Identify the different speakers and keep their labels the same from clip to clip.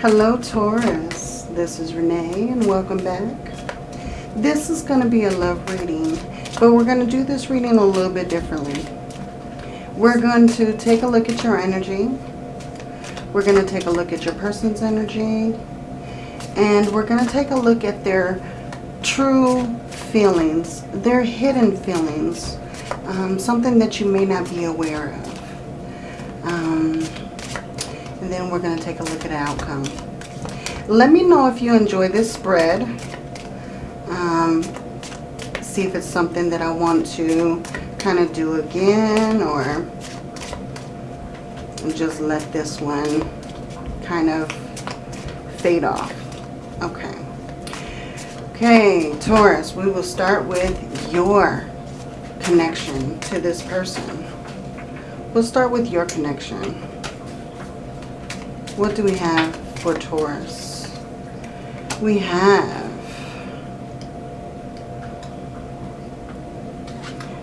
Speaker 1: Hello Taurus, this is Renee and welcome back. This is going to be a love reading, but we're going to do this reading a little bit differently. We're going to take a look at your energy. We're going to take a look at your person's energy. And we're going to take a look at their true feelings, their hidden feelings, um, something that you may not be aware of. Um, then we're going to take a look at the outcome. Let me know if you enjoy this spread. Um, see if it's something that I want to kind of do again or just let this one kind of fade off. Okay. Okay, Taurus, we will start with your connection to this person. We'll start with your connection. What do we have for Taurus? We have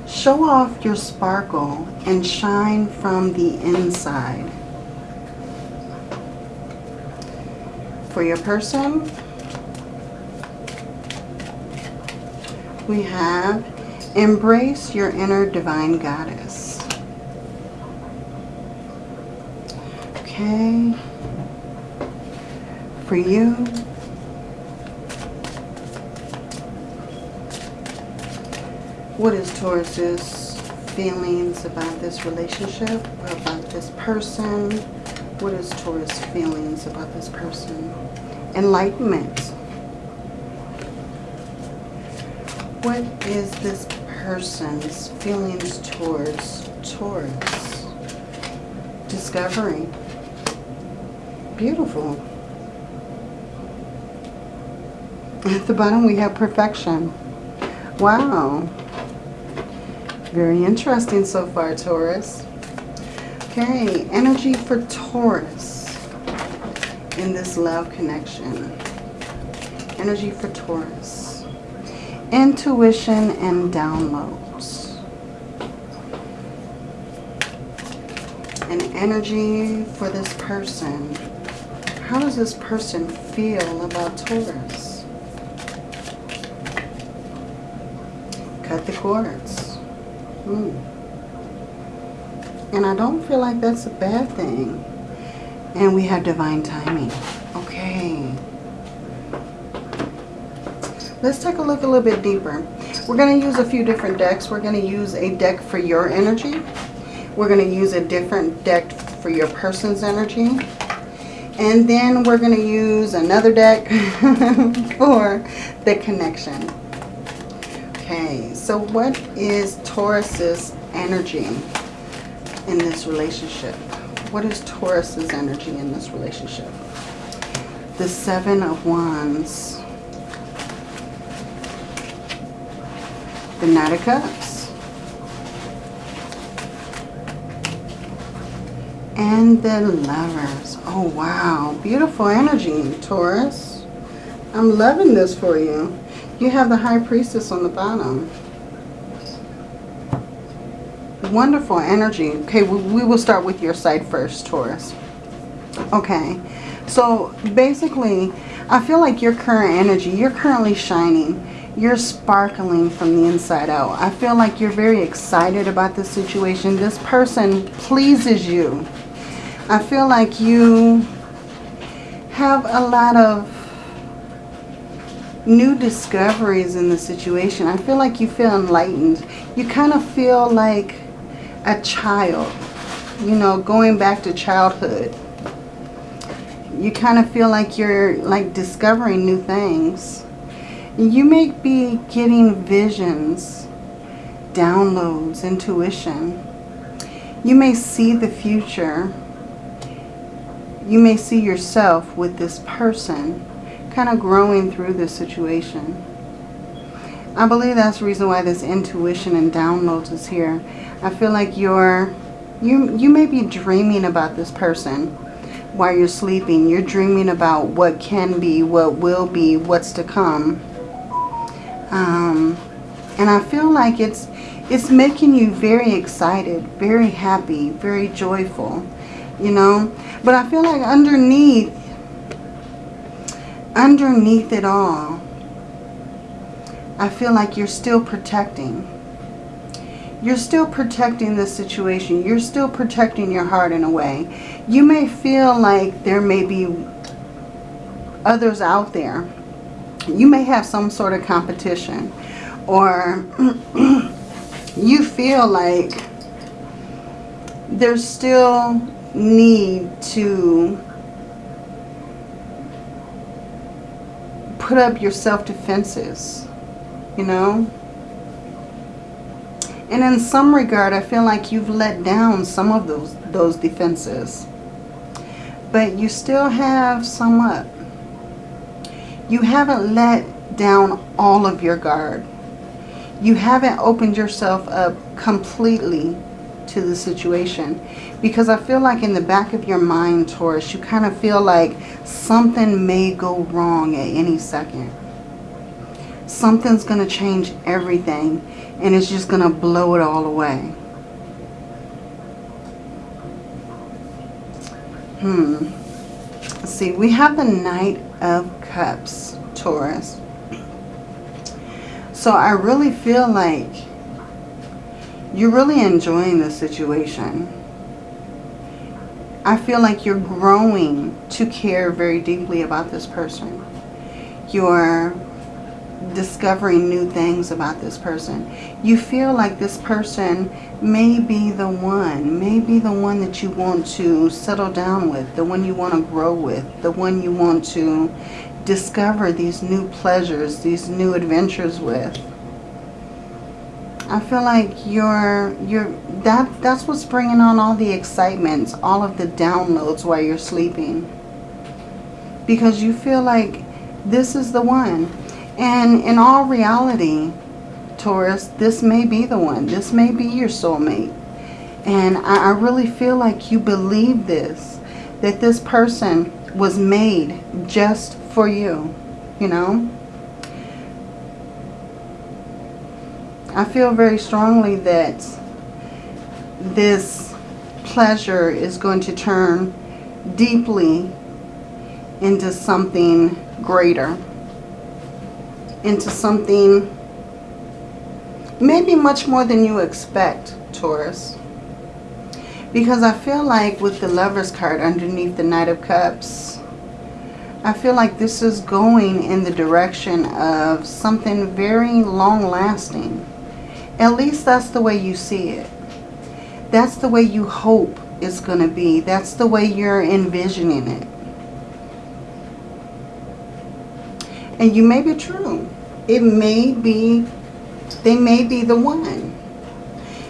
Speaker 1: Show off your sparkle and shine from the inside. For your person, we have embrace your inner divine goddess. Okay for you. What is Taurus's feelings about this relationship, about this person? What is Taurus feelings about this person? Enlightenment. What is this person's feelings towards Taurus? Discovery. Beautiful. At the bottom we have perfection. Wow. Very interesting so far, Taurus. Okay, energy for Taurus in this love connection. Energy for Taurus. Intuition and downloads. And energy for this person. How does this person feel about Taurus? Cut the cords. Hmm. And I don't feel like that's a bad thing. And we have divine timing. Okay. Let's take a look a little bit deeper. We're going to use a few different decks. We're going to use a deck for your energy. We're going to use a different deck for your person's energy. And then we're going to use another deck for the connection. Okay, so what is Taurus's energy in this relationship? What is Taurus's energy in this relationship? The Seven of Wands. The Knight of Cups. And the Lovers. Oh, wow. Beautiful energy, Taurus. I'm loving this for you. You have the High Priestess on the bottom. Wonderful energy. Okay, we will start with your side first, Taurus. Okay, so basically, I feel like your current energy, you're currently shining. You're sparkling from the inside out. I feel like you're very excited about this situation. This person pleases you. I feel like you have a lot of new discoveries in the situation. I feel like you feel enlightened. You kind of feel like a child, you know, going back to childhood. You kind of feel like you're like discovering new things. You may be getting visions, downloads, intuition. You may see the future. You may see yourself with this person kind of growing through this situation. I believe that's the reason why this intuition and downloads is here. I feel like you're, you, you may be dreaming about this person while you're sleeping. You're dreaming about what can be, what will be, what's to come. Um, and I feel like it's, it's making you very excited, very happy, very joyful, you know. But I feel like underneath underneath it all, I feel like you're still protecting. You're still protecting the situation. You're still protecting your heart in a way. You may feel like there may be others out there. You may have some sort of competition. Or you feel like there's still need to put up your self-defenses, you know? And in some regard, I feel like you've let down some of those, those defenses. But you still have some up. You haven't let down all of your guard. You haven't opened yourself up completely to the situation. Because I feel like in the back of your mind, Taurus, you kind of feel like something may go wrong at any second. Something's going to change everything and it's just going to blow it all away. Hmm. Let's see, we have the Knight of Cups, Taurus. So I really feel like you're really enjoying the situation. I feel like you're growing to care very deeply about this person. You're discovering new things about this person. You feel like this person may be the one, may be the one that you want to settle down with, the one you want to grow with, the one you want to discover these new pleasures, these new adventures with. I feel like you're you're that that's what's bringing on all the excitements, all of the downloads while you're sleeping. Because you feel like this is the one. And in all reality, Taurus, this may be the one. This may be your soulmate. And I, I really feel like you believe this. That this person was made just for you. You know? I feel very strongly that this pleasure is going to turn deeply into something greater. Into something maybe much more than you expect, Taurus. Because I feel like with the Lover's card underneath the Knight of Cups, I feel like this is going in the direction of something very long-lasting. At least that's the way you see it. That's the way you hope it's going to be. That's the way you're envisioning it. And you may be true. It may be, they may be the one.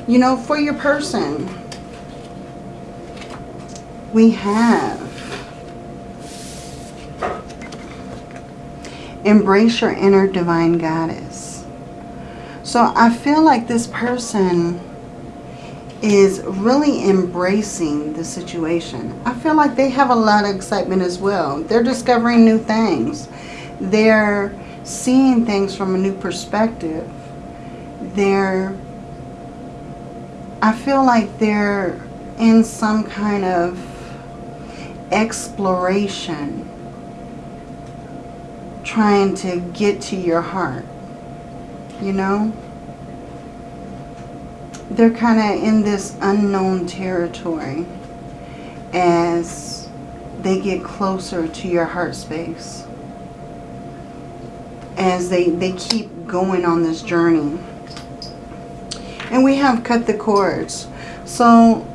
Speaker 1: You know, for your person, we have embrace your inner divine goddess. So I feel like this person is really embracing the situation. I feel like they have a lot of excitement as well. They're discovering new things. They're seeing things from a new perspective. They're, I feel like they're in some kind of exploration trying to get to your heart you know? They're kind of in this unknown territory as they get closer to your heart space. As they, they keep going on this journey. And we have cut the cords. So,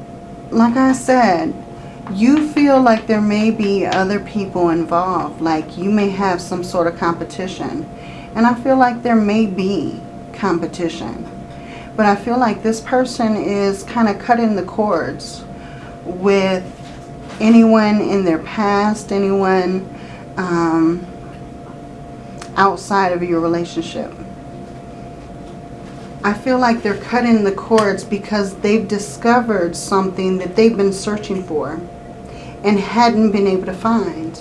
Speaker 1: like I said, you feel like there may be other people involved. Like you may have some sort of competition. And I feel like there may be competition. But I feel like this person is kind of cutting the cords with anyone in their past, anyone um, outside of your relationship. I feel like they're cutting the cords because they've discovered something that they've been searching for and hadn't been able to find.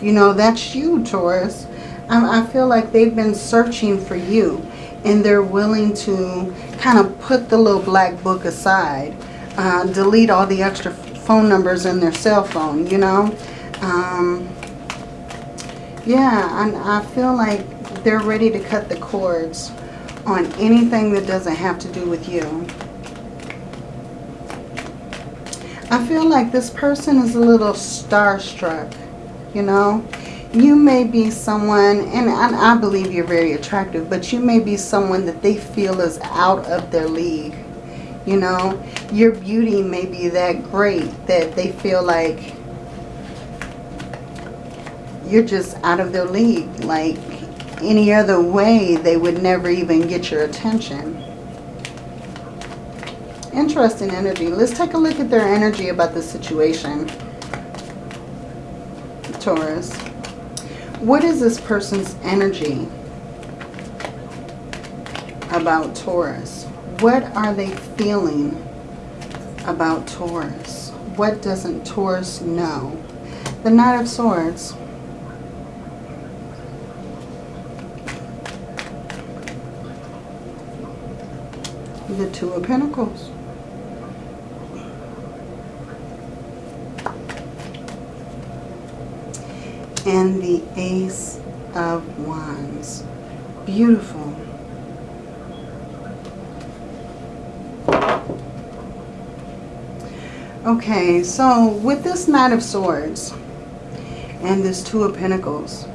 Speaker 1: You know, that's you, Taurus. I, feel like they've been searching for you and they're willing to kind of put the little black book aside. Uh, delete all the extra phone numbers in their cell phone, you know. Um, Yeah, and I feel like they're ready to cut the cords on anything that doesn't have to do with you. I feel like this person is a little starstruck, you know. You may be someone, and I, I believe you're very attractive, but you may be someone that they feel is out of their league. You know, your beauty may be that great that they feel like you're just out of their league. Like any other way, they would never even get your attention. Interesting energy. Let's take a look at their energy about the situation. Taurus. What is this person's energy about Taurus? What are they feeling about Taurus? What doesn't Taurus know? The Knight of Swords. The Two of Pentacles. And the Ace of Wands. Beautiful. Okay, so with this Knight of Swords and this Two of Pentacles,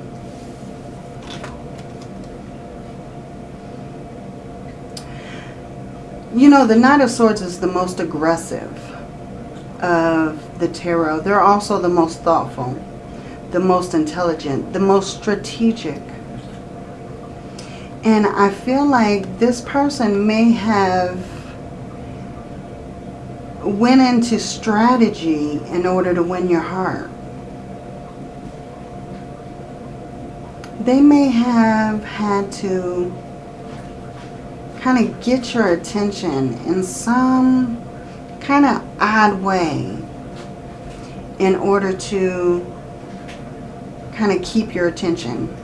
Speaker 1: you know, the Knight of Swords is the most aggressive of the tarot. They're also the most thoughtful, the most intelligent, the most strategic. And I feel like this person may have went into strategy in order to win your heart. They may have had to kind of get your attention in some kind of odd way in order to kind of keep your attention.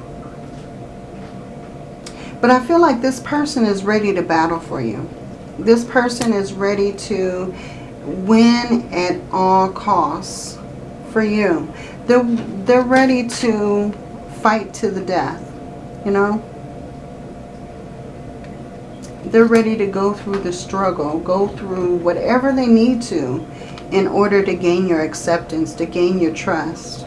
Speaker 1: But I feel like this person is ready to battle for you. This person is ready to win at all costs for you. They're, they're ready to fight to the death, you know. They're ready to go through the struggle, go through whatever they need to in order to gain your acceptance, to gain your trust.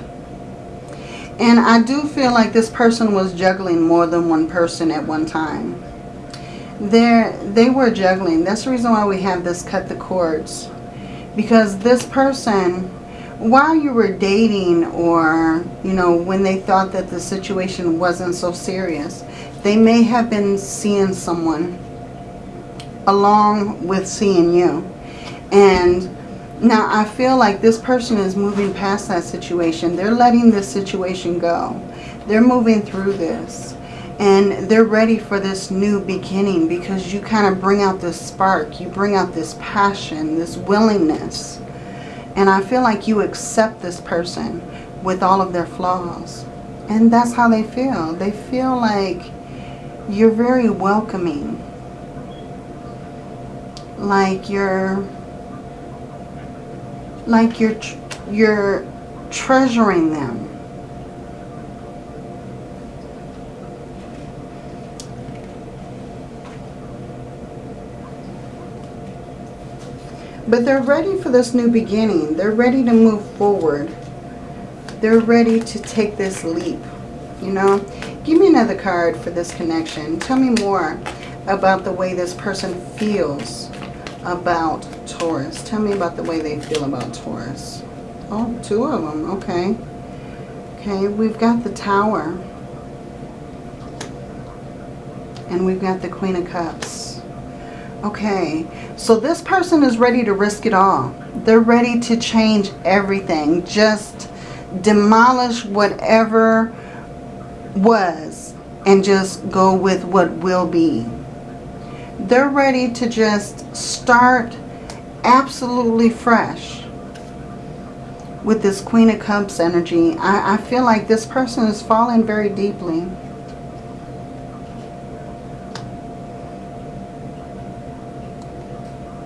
Speaker 1: And I do feel like this person was juggling more than one person at one time. They're, they were juggling. That's the reason why we have this cut the cords because this person, while you were dating or, you know, when they thought that the situation wasn't so serious, they may have been seeing someone along with seeing you. And now I feel like this person is moving past that situation. They're letting this situation go. They're moving through this. And they're ready for this new beginning because you kind of bring out this spark. You bring out this passion, this willingness. And I feel like you accept this person with all of their flaws. And that's how they feel. They feel like you're very welcoming. Like you're like you're you're treasuring them But they're ready for this new beginning. They're ready to move forward. They're ready to take this leap, you know. Give me another card for this connection. Tell me more about the way this person feels about Taurus. Tell me about the way they feel about Taurus. Oh, two of them. Okay. Okay, we've got the Tower. And we've got the Queen of Cups. Okay, so this person is ready to risk it all. They're ready to change everything. Just demolish whatever was and just go with what will be. They're ready to just start absolutely fresh with this Queen of Cups energy. I, I feel like this person is falling very deeply.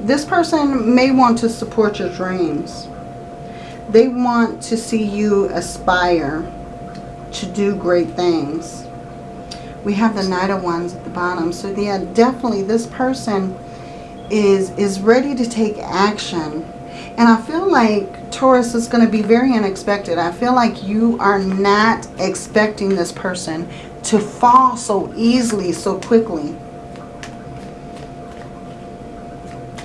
Speaker 1: This person may want to support your dreams. They want to see you aspire to do great things. We have the Knight of Wands at the bottom. So yeah, definitely this person is, is ready to take action. And I feel like Taurus is going to be very unexpected. I feel like you are not expecting this person to fall so easily, so quickly.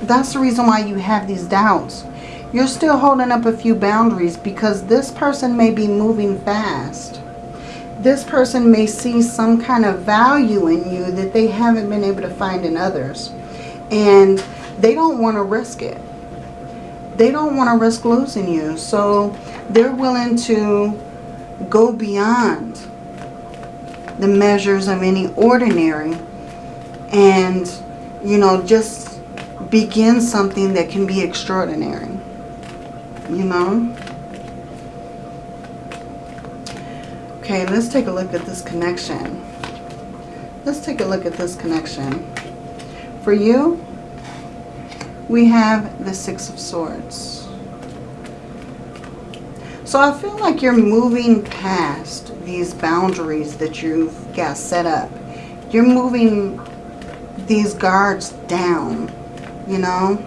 Speaker 1: That's the reason why you have these doubts. You're still holding up a few boundaries because this person may be moving fast. This person may see some kind of value in you that they haven't been able to find in others. And they don't want to risk it. They don't want to risk losing you. So they're willing to go beyond the measures of any ordinary and, you know, just begin something that can be extraordinary. You know? Okay, let's take a look at this connection. Let's take a look at this connection. For you, we have the Six of Swords. So I feel like you're moving past these boundaries that you've got set up. You're moving these guards down you know.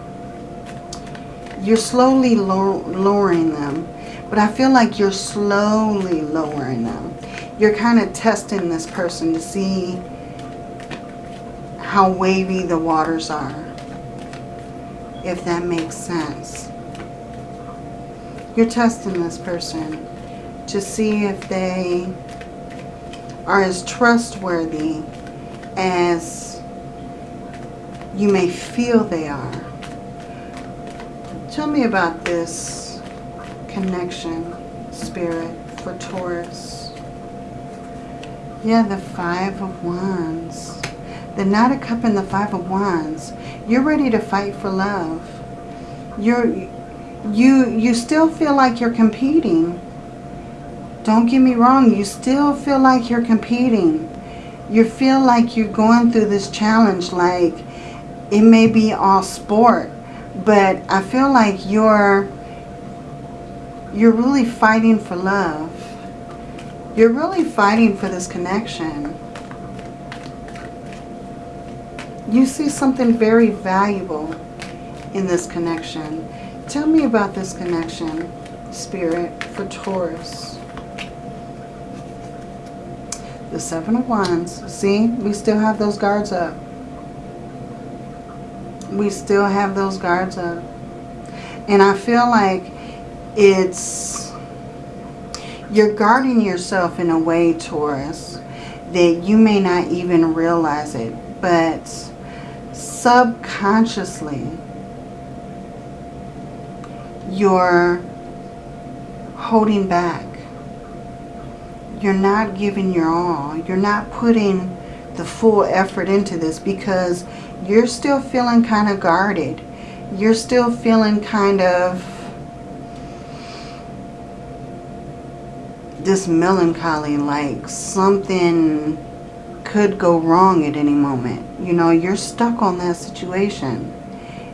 Speaker 1: You're slowly lowering them. But I feel like you're slowly lowering them. You're kind of testing this person to see how wavy the waters are. If that makes sense. You're testing this person to see if they are as trustworthy as you may feel they are. Tell me about this connection, Spirit, for Taurus. Yeah, the Five of Wands. The Knight of Cup and the Five of Wands. You're ready to fight for love. You're, you, you still feel like you're competing. Don't get me wrong. You still feel like you're competing. You feel like you're going through this challenge like it may be all sport, but I feel like you're you're really fighting for love. You're really fighting for this connection. You see something very valuable in this connection. Tell me about this connection, Spirit, for Taurus. The Seven of Wands. See, we still have those guards up we still have those guards up. And I feel like it's, you're guarding yourself in a way, Taurus, that you may not even realize it. But subconsciously, you're holding back. You're not giving your all. You're not putting the full effort into this because you're still feeling kind of guarded. You're still feeling kind of this melancholy, like something could go wrong at any moment. You know, you're stuck on that situation.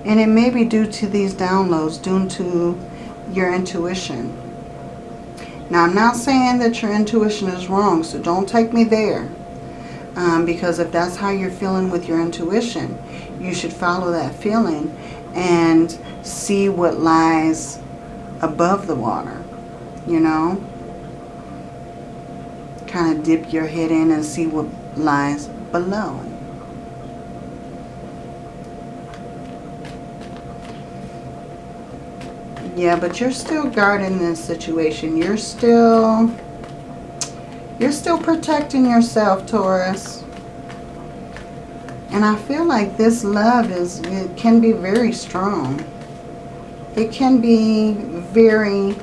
Speaker 1: And it may be due to these downloads, due to your intuition. Now, I'm not saying that your intuition is wrong, so don't take me there. Um, because if that's how you're feeling with your intuition, you should follow that feeling and see what lies above the water, you know. Kind of dip your head in and see what lies below. Yeah, but you're still guarding this situation. You're still you're still protecting yourself, Taurus. And I feel like this love is, it can be very strong. It can be very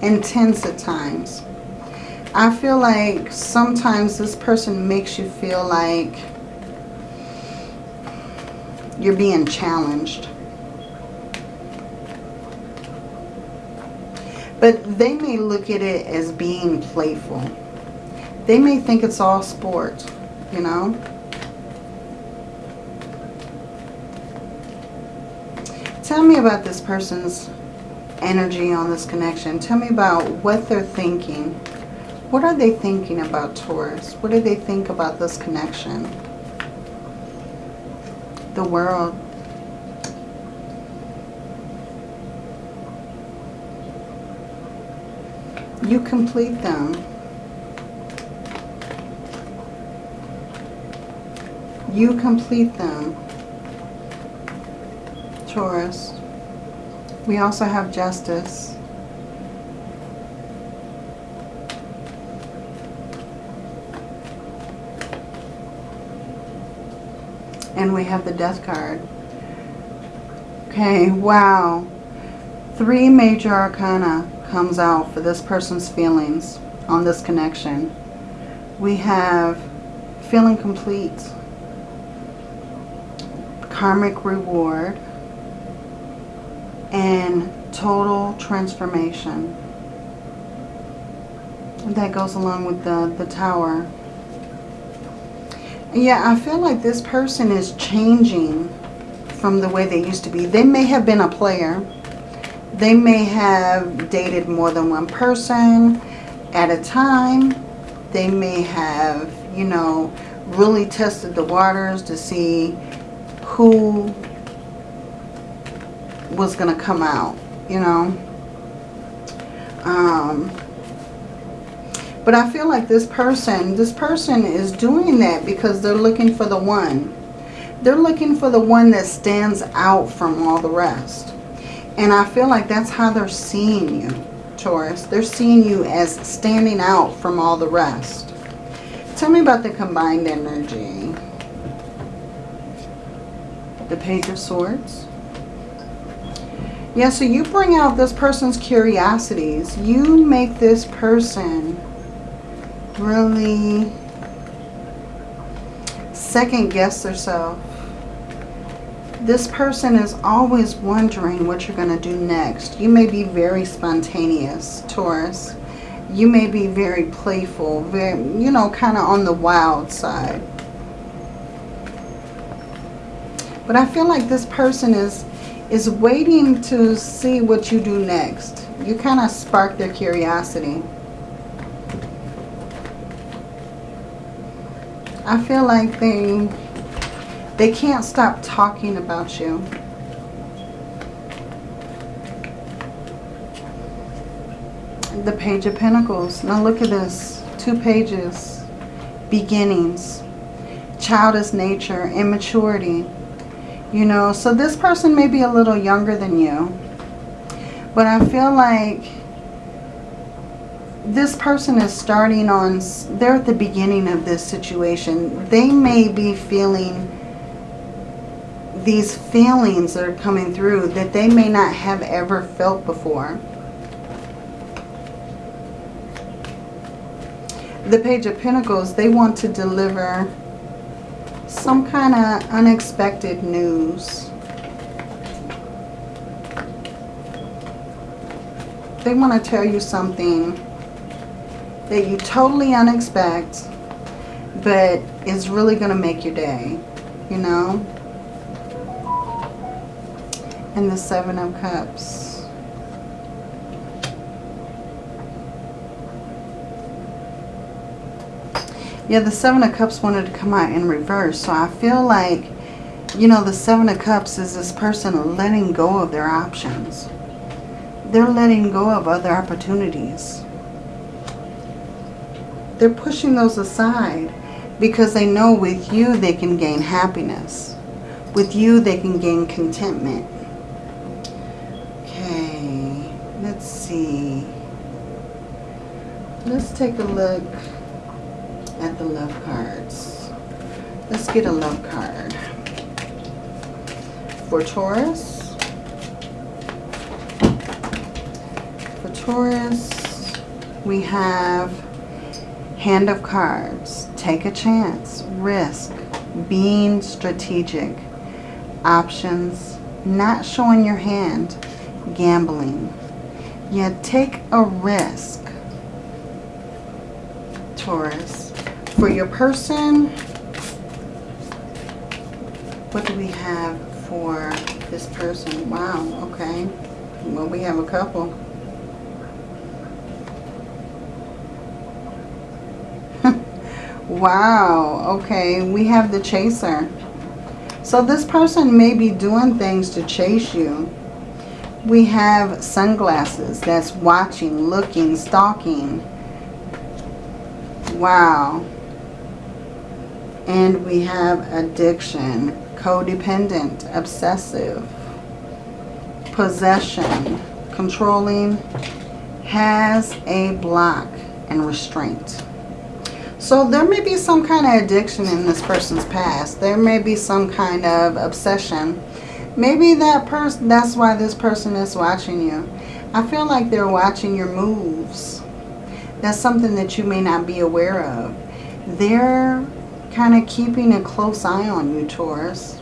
Speaker 1: intense at times. I feel like sometimes this person makes you feel like you're being challenged. But they may look at it as being playful. They may think it's all sport, you know. Tell me about this person's energy on this connection. Tell me about what they're thinking. What are they thinking about Taurus? What do they think about this connection? The world. You complete them. You complete them. Taurus. We also have justice. And we have the death card. Okay, wow. Three major arcana comes out for this person's feelings on this connection. We have feeling complete, karmic reward, and total transformation. That goes along with the, the tower. Yeah, I feel like this person is changing from the way they used to be. They may have been a player. They may have dated more than one person at a time. They may have, you know, really tested the waters to see who was going to come out, you know. Um, but I feel like this person, this person is doing that because they're looking for the one. They're looking for the one that stands out from all the rest. And I feel like that's how they're seeing you, Taurus. They're seeing you as standing out from all the rest. Tell me about the combined energy. The Page of Swords. Yeah, so you bring out this person's curiosities. You make this person really second guess themselves. This person is always wondering what you're going to do next. You may be very spontaneous, Taurus. You may be very playful, very, you know, kind of on the wild side. But I feel like this person is is waiting to see what you do next. You kind of spark their curiosity. I feel like they they can't stop talking about you. The Page of Pentacles. Now look at this. Two pages. Beginnings. Childish nature. Immaturity. You know, so this person may be a little younger than you. But I feel like this person is starting on, they're at the beginning of this situation. They may be feeling these feelings that are coming through that they may not have ever felt before. The Page of Pentacles, they want to deliver some kind of unexpected news. They want to tell you something that you totally unexpect, but is really going to make your day, you know? And the Seven of Cups. Yeah, the Seven of Cups wanted to come out in reverse. So I feel like, you know, the Seven of Cups is this person letting go of their options. They're letting go of other opportunities. They're pushing those aside because they know with you they can gain happiness. With you they can gain contentment. Okay, let's see. Let's take a look at the love cards. Let's get a love card. For Taurus. For Taurus, we have Hand of Cards. Take a chance. Risk. Being strategic. Options. Not showing your hand. Gambling. Yeah, take a risk. Taurus for your person, what do we have for this person? Wow, okay. Well, we have a couple. Wow. Okay. We have the chaser. So this person may be doing things to chase you. We have sunglasses. That's watching, looking, stalking. Wow. And we have addiction, codependent, obsessive, possession, controlling, has a block and restraint. So there may be some kind of addiction in this person's past. There may be some kind of obsession. Maybe that person, that's why this person is watching you. I feel like they're watching your moves. That's something that you may not be aware of. They're kind of keeping a close eye on you, Taurus.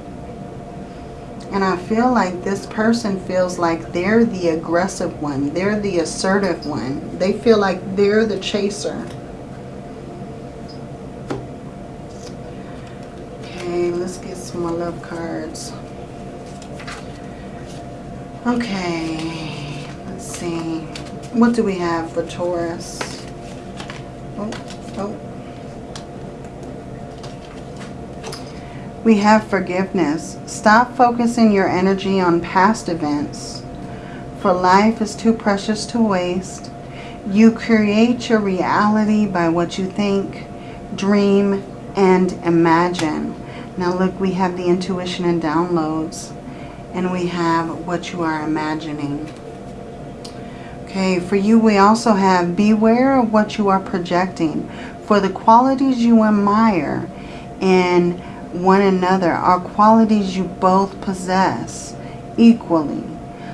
Speaker 1: And I feel like this person feels like they're the aggressive one. They're the assertive one. They feel like they're the chaser. Okay, more love cards. Okay, let's see. What do we have for Taurus? Oh, oh. We have forgiveness. Stop focusing your energy on past events. For life is too precious to waste. You create your reality by what you think, dream, and imagine. Now look, we have the intuition and downloads. And we have what you are imagining. Okay, for you we also have beware of what you are projecting. For the qualities you admire in one another are qualities you both possess equally.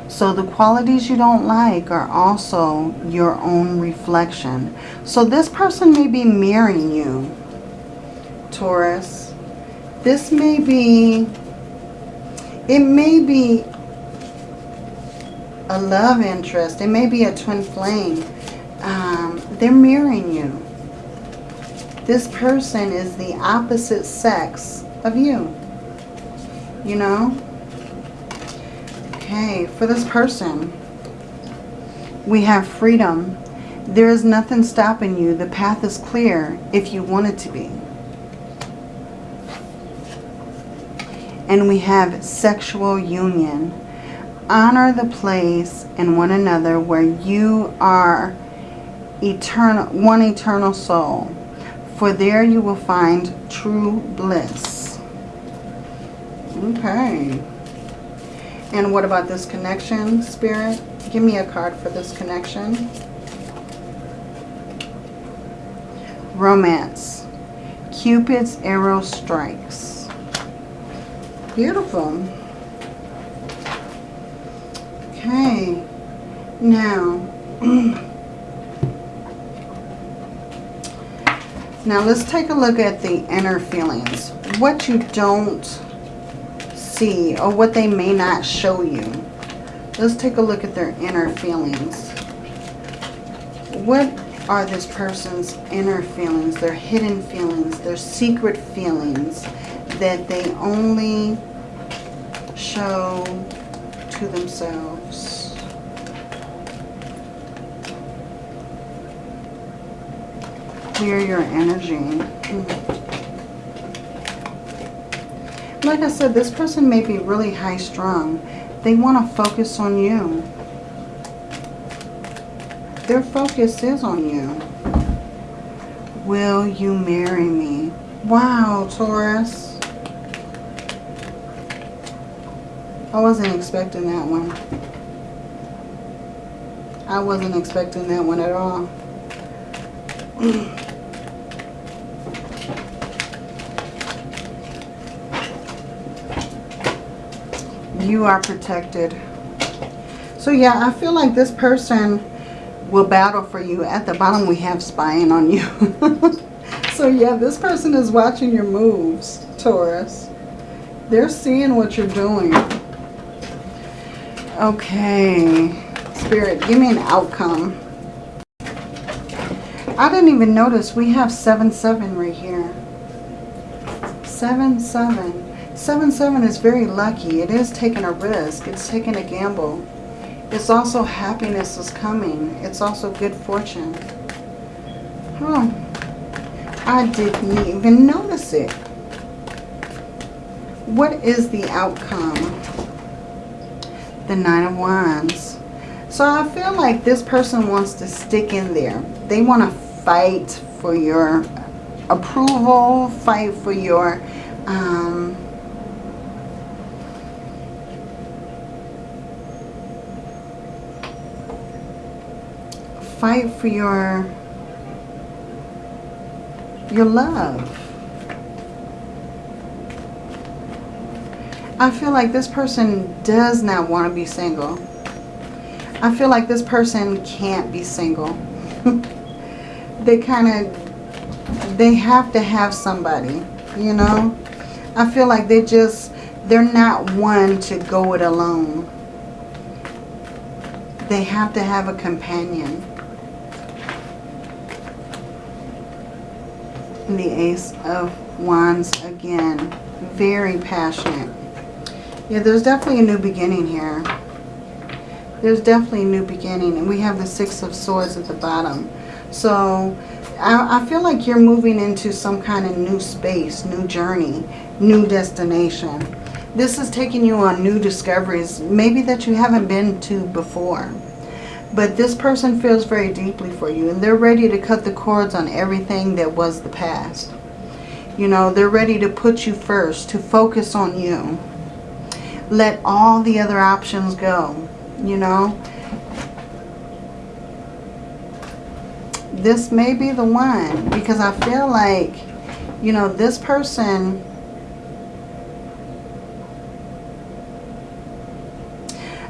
Speaker 1: So the qualities you don't like are also your own reflection. So this person may be mirroring you, Taurus. This may be, it may be a love interest. It may be a twin flame. Um, they're mirroring you. This person is the opposite sex of you. You know? Okay, for this person, we have freedom. There is nothing stopping you. The path is clear if you want it to be. And we have sexual union. Honor the place and one another where you are eternal, one eternal soul. For there you will find true bliss. Okay. And what about this connection, Spirit? Give me a card for this connection. Romance. Cupid's arrow strikes. Beautiful. Okay. Now, now let's take a look at the inner feelings. What you don't see or what they may not show you. Let's take a look at their inner feelings. What are this person's inner feelings, their hidden feelings, their secret feelings that they only show to themselves? Clear your energy. Mm -hmm. Like I said, this person may be really high strung. They want to focus on you. Their focus is on you. Will you marry me? Wow, Taurus. I wasn't expecting that one. I wasn't expecting that one at all. you are protected. So yeah, I feel like this person will battle for you. At the bottom we have spying on you. so yeah, this person is watching your moves, Taurus. They're seeing what you're doing. Okay. Spirit, give me an outcome. I didn't even notice we have 7-7 right here. 7-7. 7-7 is very lucky. It is taking a risk. It's taking a gamble. It's also happiness is coming. It's also good fortune. Huh. I didn't even notice it. What is the outcome? The Nine of Wands. So I feel like this person wants to stick in there. They want to fight for your approval, fight for your... Um, fight for your your love. I feel like this person does not want to be single. I feel like this person can't be single. they kind of, they have to have somebody, you know. I feel like they just, they're not one to go it alone. They have to have a companion. the Ace of Wands again. Very passionate. Yeah, there's definitely a new beginning here. There's definitely a new beginning. And we have the Six of Swords at the bottom. So I, I feel like you're moving into some kind of new space, new journey, new destination. This is taking you on new discoveries, maybe that you haven't been to before. But this person feels very deeply for you and they're ready to cut the cords on everything that was the past. You know, they're ready to put you first, to focus on you. Let all the other options go, you know. This may be the one because I feel like, you know, this person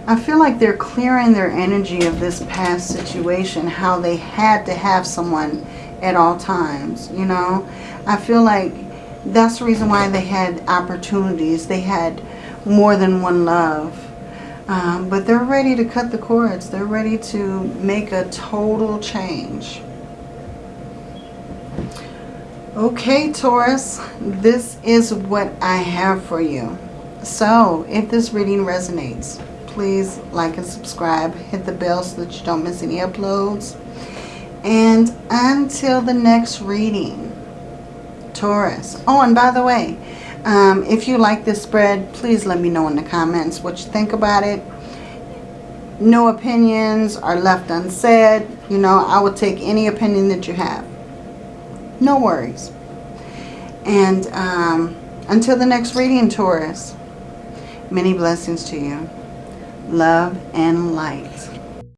Speaker 1: I feel like they're clearing their energy of this past situation, how they had to have someone at all times, you know. I feel like that's the reason why they had opportunities. They had more than one love. Um, but they're ready to cut the cords. They're ready to make a total change. Okay, Taurus, this is what I have for you. So, if this reading resonates, please like and subscribe. Hit the bell so that you don't miss any uploads. And until the next reading, Taurus. Oh, and by the way, um, if you like this spread, please let me know in the comments what you think about it. No opinions are left unsaid. You know, I will take any opinion that you have. No worries. And um, until the next reading, Taurus, many blessings to you love, and light.